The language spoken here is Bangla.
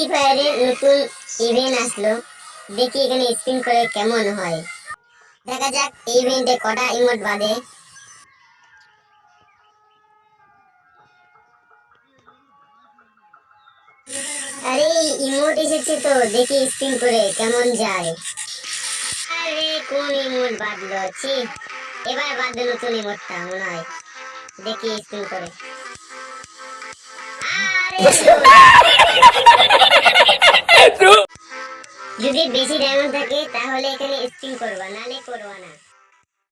ফ্রি ফায়ারে নতুন ইভেন্ট আসলো। দেখি এখানে স্পিন করে কেমন হয়। দেখা যাক এই ইভেন্টে কটা ইমোট বাদে আরে ইমোট এসেছে তো দেখি স্পিন করে কেমন যায়। আরে কোন ইমোট বাদলো ছি। এবার বাদলো নতুন ইমোটটা মনে হয়। দেখি স্পিন করে। আরে যদি বেশি ডায়মন্ড থাকে তাহলে এখানে স্পিন করবা নালে করবা না।